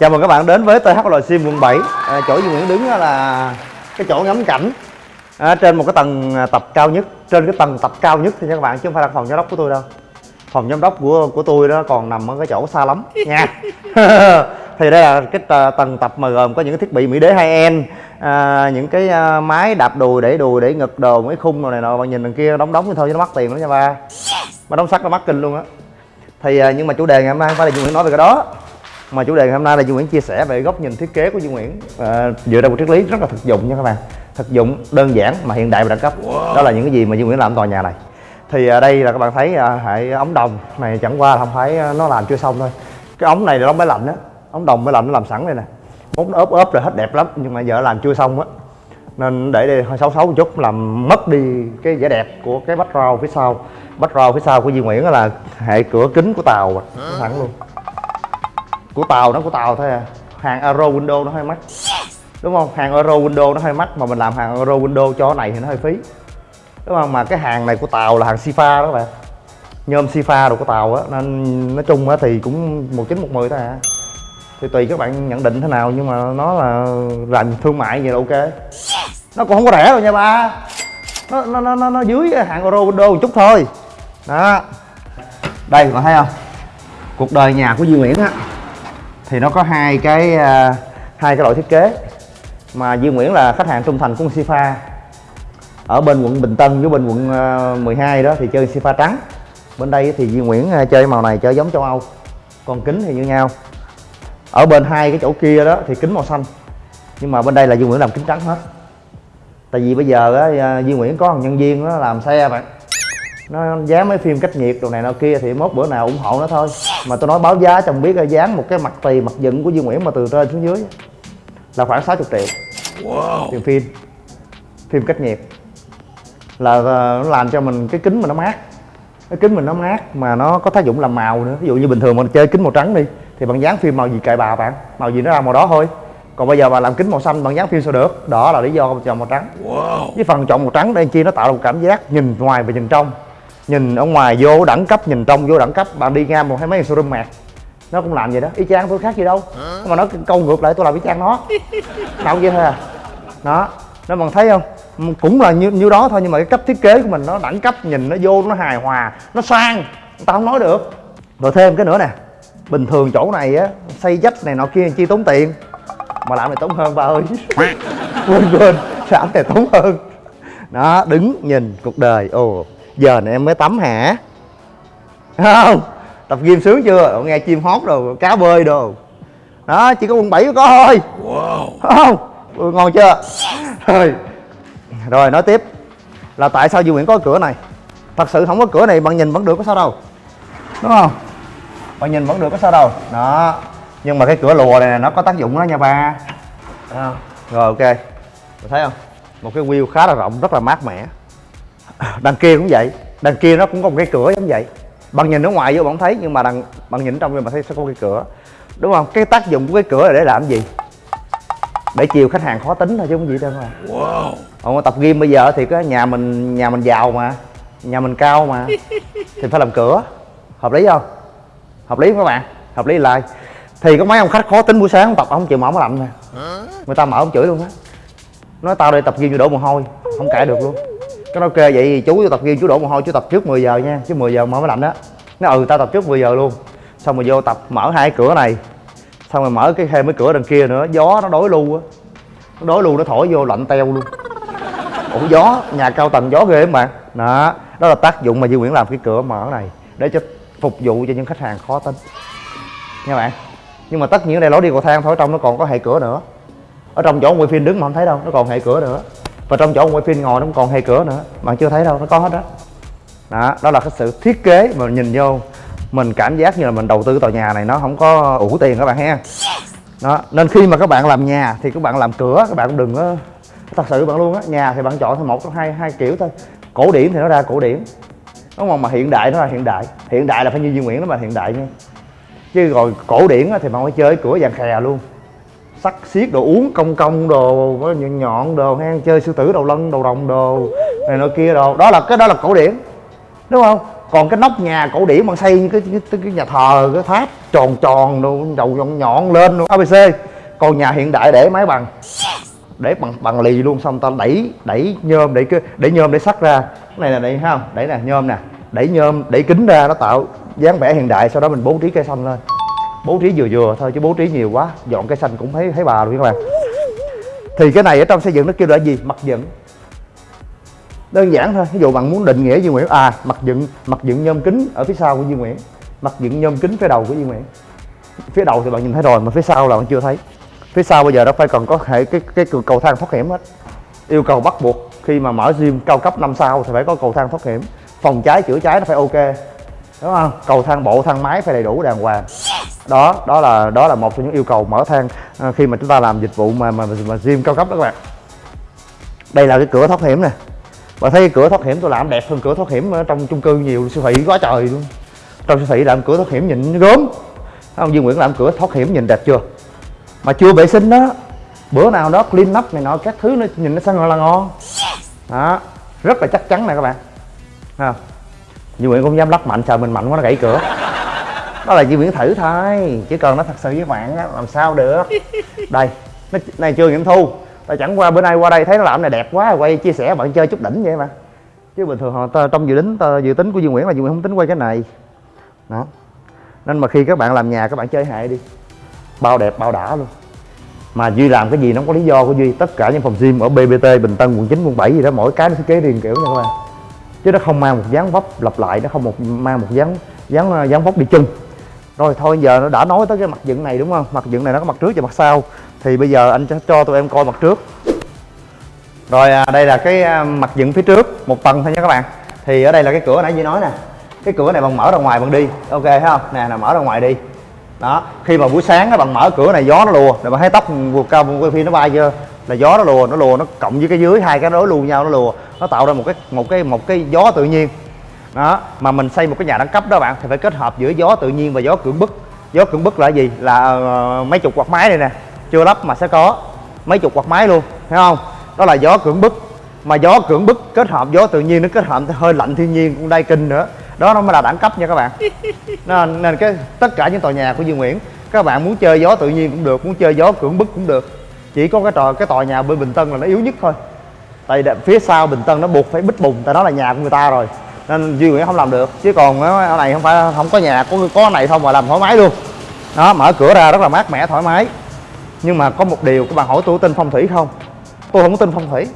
Chào mừng các bạn đến với THL Sim quận 7 à, Chỗ Duy Nguyễn đứng là cái chỗ ngắm cảnh. À, Trên một cái tầng à, tập cao nhất Trên cái tầng tập cao nhất thì các bạn chứ không phải là phòng giám đốc của tôi đâu. Phòng giám đốc của của tôi đó còn nằm ở cái chỗ xa lắm nha. Thì đây là cái tầng tập mà gồm có những cái thiết bị Mỹ đế 2N à, Những cái à, máy đạp đùi để đùi để ngực đồ mấy khung đồ này nọ Bạn nhìn đằng kia đóng đóng thôi chứ nó mắc tiền lắm nha ba. Mà đóng sắt nó mắc kinh luôn á. Thì à, nhưng mà chủ đề ngày hôm nay không phải là Duy Nguyễn nói về cái đó mà chủ đề ngày hôm nay là Duy Nguyễn chia sẻ về góc nhìn thiết kế của Duy Nguyễn. À, dựa trên một triết lý rất là thực dụng nha các bạn. Thực dụng đơn giản mà hiện đại và đẳng cấp. Đó là những cái gì mà Duy Nguyễn làm tòa nhà này. Thì à, đây là các bạn thấy à, hệ ống đồng này chẳng qua là không phải à, nó làm chưa xong thôi. Cái ống này là ống máy lạnh á. Ống đồng máy lạnh nó làm sẵn đây nè. Nó ốp ốp rồi hết đẹp lắm nhưng mà giờ làm chưa xong á. Nên để đây hơi xấu xấu một chút làm mất đi cái vẻ đẹp của cái background phía sau. Background phía sau của Duy Nguyễn là hệ cửa kính của tàu. Thẳng luôn của tàu nó của tàu thôi à. Hàng Euro Window nó hơi mắc. Đúng không? Hàng Euro Window nó hơi mắc mà mình làm hàng Euro Window cho cái này thì nó hơi phí. Đúng không? Mà cái hàng này của tàu là hàng Sifa đó các bạn. Nhôm Sifa đồ của tàu á nên nói chung á thì cũng một chín một mười thôi à. Thì tùy các bạn nhận định thế nào nhưng mà nó là làm thương mại vậy là ok. Nó cũng không có rẻ đâu nha ba. Nó nó nó nó, nó dưới hạng euro window một chút thôi. Đó. Đây còn thấy không? Cuộc đời nhà của Duy Nguyễn á thì nó có hai cái uh, hai cái loại thiết kế. Mà Duy Nguyễn là khách hàng trung thành của Sifa. Ở bên quận Bình Tân với bên quận à, uh, 12 đó thì chơi Sifa trắng. Bên đây thì Duy Nguyễn à, chơi màu này chơi giống châu Âu. Còn kính thì như nhau. Ở bên hai cái chỗ kia đó thì kính màu xanh. Nhưng mà bên đây là Duy Nguyễn làm kính trắng hết. Tại vì bây giờ á Duy Nguyễn có thằng nhân viên đó làm xe bạn nó dán mấy phim cách nhiệt đồ này nọ kia thì mốt bữa nào ủng hộ nó thôi. Mà tôi nói báo giá chồng biết là dán một cái mặt tì mặt dựng của Duy Nguyễn mà từ trên xuống dưới là khoảng 60 triệu. Tiền phim. Phim cách nhiệt. Là à, nó làm cho mình cái kính mà nó mát. Cái kính mình nó mát mà nó có tác dụng làm màu nữa. Ví dụ như bình thường mình chơi kính màu trắng đi thì bạn dán phim màu gì kệ bà bạn? Màu gì nó ra màu đó thôi. Còn bây giờ bà làm kính màu xanh bạn dán phim sao được? Đó là lý do chọn màu trắng. Với phần chọn màu trắng đây chi nó tạo ra một cảm giác nhìn ngoài và nhìn trong nhìn ở ngoài vô đẳng cấp nhìn trong vô đẳng cấp bạn đi ngang một hay mấy showroom mạc. Nó cũng làm vậy đó. Y chang tôi khác gì đâu. Mà nó câu ngược lại tôi làm y chang nó. Đâu vậy thôi à. Đó. Nó bạn thấy không? Cũng là như như đó thôi nhưng mà cái cách thiết kế của mình nó đẳng cấp nhìn nó vô nó hài hòa nó sang. Người ta không nói được. Rồi thêm cái nữa nè. Bình thường chỗ này á xây dách này nọ kia chi tốn tiền. Mà làm này tốn hơn ba ơi. Quên quên. Làm này tốn hơn. Đó đứng nhìn cuộc đời. Ồ giờ này em mới tắm hả? Thấy không tập gym sướng chưa? Nghe chim hót đồ cá bơi đồ. Đó chỉ có quận 7 mới có thôi. Không ừ, ngon chưa? Rồi rồi nói tiếp. Là tại sao Duy Nguyễn có cửa này? Thật sự không có cửa này bạn nhìn vẫn được có sao đâu. Đúng không? Bạn nhìn vẫn được có sao đâu. Đó nhưng mà cái cửa lùa này nó có tác dụng đó nha ba. Rồi ok. Bạn thấy không? Một cái wheel khá là rộng rất là mát mẻ đằng kia cũng vậy. Đằng kia nó cũng có một cái cửa giống vậy. Bạn nhìn ở ngoài vô bạn thấy nhưng mà đằng bạn nhìn trong vô bạn thấy sẽ có cái cửa. Đúng không? Cái tác dụng của cái cửa là để làm gì? Để chiều khách hàng khó tính thôi chứ không gì đâu mà. Wow. tập gym bây giờ thì cái nhà mình nhà mình giàu mà. Nhà mình cao mà. Thì phải làm cửa. Hợp lý không? Hợp lý không các bạn? Hợp lý lại thì có mấy ông khách khó tính buổi sáng tập ông chịu mở máy lạnh nè. Người ta mở ông chửi luôn á. Nói tao đây tập gym vô đổ mồ hôi. Không cãi được luôn cái nói vậy thì chú tập gym chú đổ mồ hôi, chú tập trước 10 giờ nha, chứ 10 giờ mở máy lạnh đó nó ừ tao tập trước 10 giờ luôn. Xong rồi vô tập mở hai cửa này, xong rồi mở cái thêm cái cửa đằng kia nữa, gió nó đối lưu á. Nó đối lưu nó thổi vô lạnh teo luôn. Ủa, gió, nhà cao tầng gió ghê mà. Bạn đó đó là tác dụng mà Duy Nguyễn làm cái cửa mở này, để cho phục vụ cho những khách hàng khó tính. Nha bạn. Nhưng mà tất nhiên ở đây lối đi cầu thang thôi trong nó còn có hệ cửa nữa. Ở trong chỗ quay phim đứng mà không thấy đâu, nó còn hệ cửa nữa và trong chỗ quay phim ngồi nó cũng còn hệ cửa nữa. Bạn chưa thấy đâu, nó có hết đó đó đó là cái sự thiết kế mà nhìn vô, mình cảm giác như là mình đầu tư tòa nhà này nó không có ủ tiền các bạn ha. Đó, nên khi mà các bạn làm nhà thì các bạn làm cửa, các bạn cũng đừng có, thật sự bạn luôn á, nhà thì bạn chọn thôi, một trong hai hai kiểu thôi. Cổ điển thì nó ra cổ điển, đúng không? Mà hiện đại nó là hiện đại. Hiện đại là phải như Duy Nguyễn nó mà hiện đại nha. Chứ rồi cổ điển thì bạn phải chơi cửa vàng khè luôn sắt xiết đồ uống công công đồ nhọn nhọn đồ hang chơi sư tử đầu lân đầu rồng đồ này nọ kia đồ. Đó là cái đó là cổ điển đúng không? Còn cái nóc nhà cổ điển mà xây như cái, cái, cái nhà thờ cái tháp tròn tròn đồ đầu nhọn nhọn lên luôn abc còn nhà hiện đại để máy bằng. Để bằng bằng lì luôn xong ta đẩy đẩy nhôm để cái để nhôm để sắt ra. Cái này là đây thấy không đẩy nè nhôm nè. Đẩy nhôm đẩy kính ra nó tạo dáng vẻ hiện đại sau đó mình bố trí cây xanh lên bố trí vừa vừa thôi chứ bố trí nhiều quá, dọn cây xanh cũng thấy thấy bà luôn các bạn. Thì cái này ở trong xây dựng nó kêu là gì? Mặt dựng. Đơn giản thôi, ví dụ bạn muốn định nghĩa Duy Nguyễn à mặt dựng mặt dựng nhôm kính ở phía sau của Duy Nguyễn. Mặt dựng nhôm kính phía đầu của Duy Nguyễn. Phía đầu thì bạn nhìn thấy rồi, mà phía sau là bạn chưa thấy. Phía sau bây giờ nó phải còn có hệ, cái cái cầu thang thoát hiểm hết. Yêu cầu bắt buộc khi mà mở gym cao cấp năm sao thì phải có cầu thang thoát hiểm. Phòng cháy, chữa cháy nó phải ok. Đúng không? Cầu thang bộ, thang máy phải đầy đủ đàng hoàng đó đó là đó là một trong những yêu cầu mở thang ờ, khi mà chúng ta làm dịch vụ mà mà, mà gym cao cấp đó các bạn. Đây là cái cửa thoát hiểm nè. Và thấy cửa thoát hiểm tôi làm đẹp hơn cửa thoát hiểm ở trong chung cư nhiều siêu thị quá trời luôn. Trong siêu thị làm cửa thoát hiểm nhìn gớm. Ông Dương Nguyễn làm cửa thoát hiểm nhìn đẹp chưa? Mà chưa vệ sinh đó. Bữa nào đó clean up này nọ các thứ nó nhìn nó sang là ngon. Đó rất là chắc chắn nè các bạn. Ha Duy Nguyễn cũng dám lắc mạnh sợ mình mạnh quá nó gãy cửa đó là Duy Nguyễn thử thôi chứ còn nó thật sự với bạn á làm sao được. Đây nó này chưa nghiệm thu. Ta chẳng qua bữa nay qua đây thấy nó làm này đẹp quá quay chia sẻ bạn chơi chút đỉnh vậy mà. Chứ bình thường họ trong dự tính dự tính của Duy Nguyễn là Duy Nguyễn không tính quay cái này. Đó. Nên mà khi các bạn làm nhà các bạn chơi hệ đi. Bao đẹp bao đã luôn. Mà Duy làm cái gì nó có lý do của Duy. Tất cả những phòng gym ở BBT Bình Tân quận 9 quận 7 gì đó mỗi cái nó thiết kế riêng kiểu nha các bạn chứ nó không mang một dáng vóc lặp lại nó không một mang một dáng dáng dáng vóc đi chân rồi thôi giờ nó đã nói tới cái mặt dựng này đúng không? Mặt dựng này nó có mặt trước và mặt sau. Thì bây giờ anh cho tụi em coi mặt trước. Rồi à, đây là cái à, mặt dựng phía trước một tầng thôi nha các bạn. Thì ở đây là cái cửa nãy như nói nè. Cái cửa này bằng mở ra ngoài bằng đi. Ok thấy không? Nè là mở ra ngoài đi. Đó khi mà buổi sáng nó bằng mở cửa này gió nó lùa. Rồi bạn thấy tóc vượt cao quay phim nó bay chưa? Là gió nó lùa nó lùa nó cộng với cái dưới hai cái đối luôn nhau nó lùa. Nó tạo ra một cái một cái một cái gió tự nhiên đó mà mình xây một cái nhà đẳng cấp đó bạn thì phải kết hợp giữa gió tự nhiên và gió cưỡng bức. Gió cưỡng bức là gì? Là uh, mấy chục quạt máy đây nè. Chưa lắp mà sẽ có mấy chục quạt máy luôn thấy không? Đó là gió cưỡng bức. Mà gió cưỡng bức kết hợp gió tự nhiên nó kết hợp hơi lạnh thiên nhiên cũng đai kinh nữa. Đó nó mới là đẳng cấp nha các bạn. Nên, nên cái tất cả những tòa nhà của Dương Nguyễn các bạn muốn chơi gió tự nhiên cũng được muốn chơi gió cưỡng bức cũng được. Chỉ có cái trò cái tòa nhà bên Bình Tân là nó yếu nhất thôi. Tại phía sau Bình Tân nó buộc phải bích bùng tại đó là nhà của người ta rồi nên Duy Nguyễn không làm được. Chứ còn ở này không phải không có nhà có có này không mà làm thoải mái luôn. Đó mở cửa ra rất là mát mẻ thoải mái. Nhưng mà có một điều các bạn hỏi tôi tin phong thủy không? Tôi không có tin phong thủy.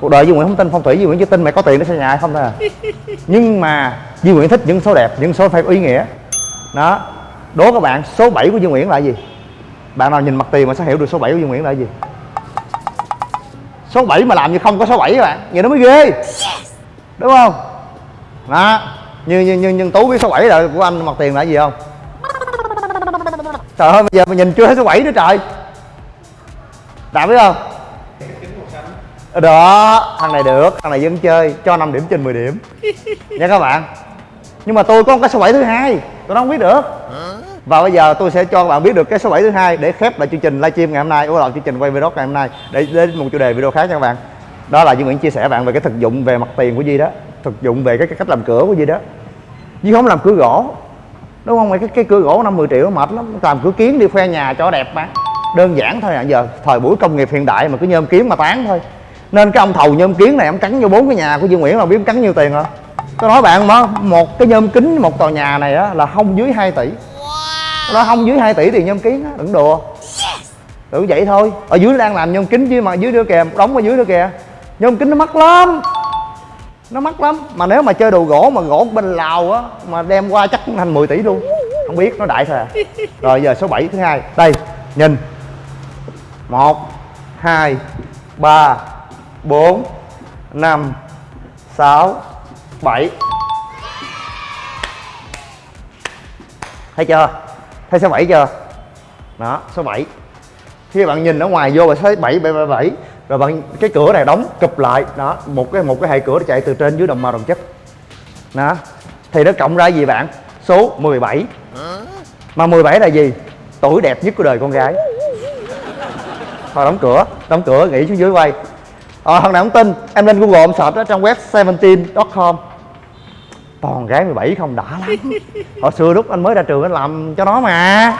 Cuộc đời Duy Nguyễn không tin phong thủy Duy Nguyễn chỉ tin mày có tiền để xây nhà không thôi à. Nhưng mà Duy Nguyễn thích những số đẹp những số phải ý nghĩa. Đó đố các bạn số 7 của Duy Nguyễn là gì? Bạn nào nhìn mặt tiền mà sẽ hiểu được số 7 của Duy Nguyễn là gì? Số 7 mà làm như không có số 7 các bạn vậy nó mới ghê. Đúng không đó. Như như như, như tú biết số 7 là của anh mặt tiền là gì không? Trời ơi bây giờ mình nhìn chưa thấy số 7 nữa trời. Đạt biết không? Đó thằng này được thằng này vẫn chơi cho 5 điểm trên 10 điểm. Nha các bạn. Nhưng mà tôi có một cái số 7 thứ hai tôi không biết được. Và bây giờ tôi sẽ cho các bạn biết được cái số 7 thứ hai để khép lại chương trình livestream ngày hôm nay ủa là chương trình quay video ngày hôm nay. Để đến một chủ đề video khác nha các bạn. Đó là Duy Nguyễn chia sẻ bạn về cái thực dụng về mặt tiền của Duy đó thực dụng về cái, cái cách làm cửa của gì đó. Chứ không làm cửa gỗ. Đúng không? Cái, cái cửa gỗ năm 10 triệu mệt lắm. Làm cửa kiến đi khoe nhà cho đẹp mà. Đơn giản thôi à. Giờ thời buổi công nghiệp hiện đại mà cứ nhôm kiếm mà tán thôi. Nên cái ông thầu nhôm kiến này ông cắn vô bốn cái nhà của Dương Nguyễn là biết cắn nhiêu tiền không tôi nói bạn mà một cái nhôm kính một tòa nhà này á là không dưới 2 tỷ. Nó không dưới 2 tỷ tiền nhôm kiến á đừng đùa. Tự vậy thôi. Ở dưới đang làm nhôm kính chứ mà dưới nữa kìa đóng ở dưới nữa kìa. Nhôm kính nó mắc lắm nó mắc lắm. Mà nếu mà chơi đồ gỗ mà gỗ bên lào á mà đem qua chắc cũng thành 10 tỷ luôn. Không biết nó đại thôi à. Rồi giờ số 7 thứ hai. Đây nhìn. Một hai ba 4 5 6 7 Thấy chưa? Thấy số 7 chưa? Đó, số 7 Khi bạn nhìn ở ngoài vô là số 7, 7, 7 rồi bạn cái cửa này đóng cụp lại Đó, một cái một cái hệ cửa chạy từ trên dưới đồng màu đồng chất. Đó Thì nó cộng ra gì bạn? Số 17 Mà 17 là gì? Tuổi đẹp nhất của đời con gái. Thôi đóng cửa, đóng cửa nghỉ xuống dưới quay. Ờ, thằng nào không tin em lên google em search đó trong web 17.com toàn gái 17 không đã lắm. Hồi xưa lúc anh mới ra trường anh làm cho nó mà.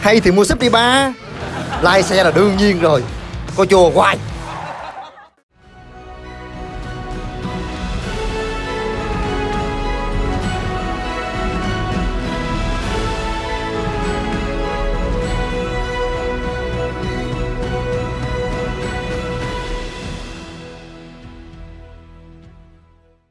Hay thì mua súp đi ba. Lai xe là đương nhiên rồi. Coi chùa hoài.